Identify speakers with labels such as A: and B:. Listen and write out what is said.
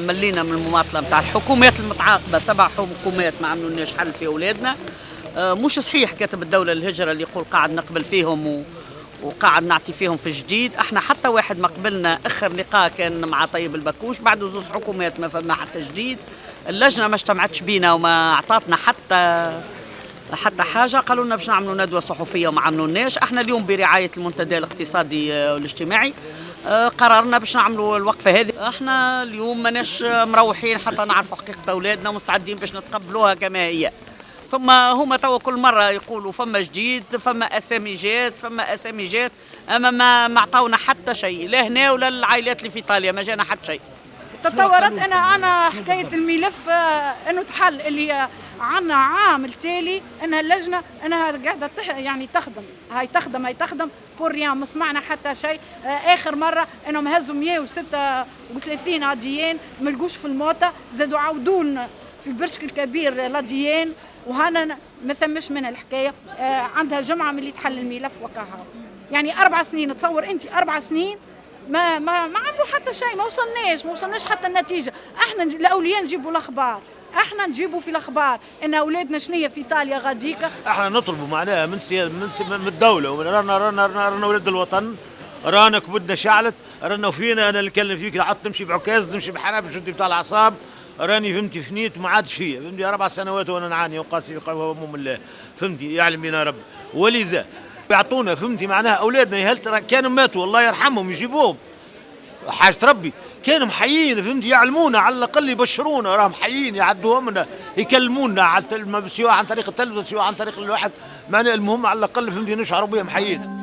A: ملينا من المماطلة نتاع الحكومات المتعاقبة سبع حكومات ما عملوناش حل في أولادنا. آه، مش صحيح كاتب الدولة الهجرة اللي يقول قاعد نقبل فيهم و وقاعد نعطي فيهم في جديد. إحنا حتى واحد ما قبلنا آخر لقاء كان مع طيب البكوش بعد زوز حكومات ما فما حتى جديد اللجنة ما اجتمعتش بينا وما اعطتنا حتى حتى حاجة. قالوا لنا باش نعملوا ندوة صحفية وما عملوناش إحنا اليوم برعاية المنتدى الاقتصادي والاجتماعي آه، قررنا باش نعملوا الوقفة هذه. إحنا اليوم ماناش مروحين حتى نعرفوا حقيقة أولادنا مستعدين باش نتقبلوها كما هي. ثم هما توا كل مرة يقولوا فما جديد فما أسامي جات فما أسامي جات أما ما ما عطاونا حتى شيء لا هنا ولا العائلات اللي في إيطاليا ما جانا حتى شيء.
B: تطورت أنا عنا حكاية الملف آه، إنه تحل اللي عنا عام التالي إنها اللجنة إنها قاعدة يعني تخدم. هاي تخدم هاي تخدم. بور ريان ما سمعنا حتى شيء. آه، آخر مرة إنهم هزوا 136 عاديين ما لقوش في الموتى زادوا عودوا لنا في برشك الكبير لاديين وهنا ما ثمش من الحكاية. آه، عندها جمعة من اللي تحل الملف وكاها يعني أربع سنين تصور انت أربع سنين ما ما ما عملوا حتى شيء ما وصلناش ما وصلناش حتى النتيجة. إحنا الأولياء نجيبوا الأخبار إحنا نجيبوا في الأخبار إن أولادنا شنية في إيطاليا غاديكا.
C: إحنا نطلبوا معناها من سيا من, سي من الدولة رانا رانا رانا, رانا ولاد الوطن. رانا كبدنا شعلت رانا فينا أنا اللي نتكلم فيك عاد تمشي بعكاز تمشي بحراب شدي بتاع الأعصاب. راني فهمتي فنيت وما عادش فيا فهمتي أربع سنوات وأنا نعاني وقاسي هموم الله. فهمتي يعلم بنا ربي ولذا يعطونا فهمتي معناها؟ أولادنا يهلت راه كانوا ماتوا الله يرحمهم يجيبوهم. حاجة ربي كانوا محيين فهمت يعلمونا على الأقل يبشرونا راهم حيين يعدوهم لنا يكلمونا على سواء عن طريق التلفزيون سواء عن طريق الواحد. معناها المهم على الأقل فهمتي نشعروا بهم حيين.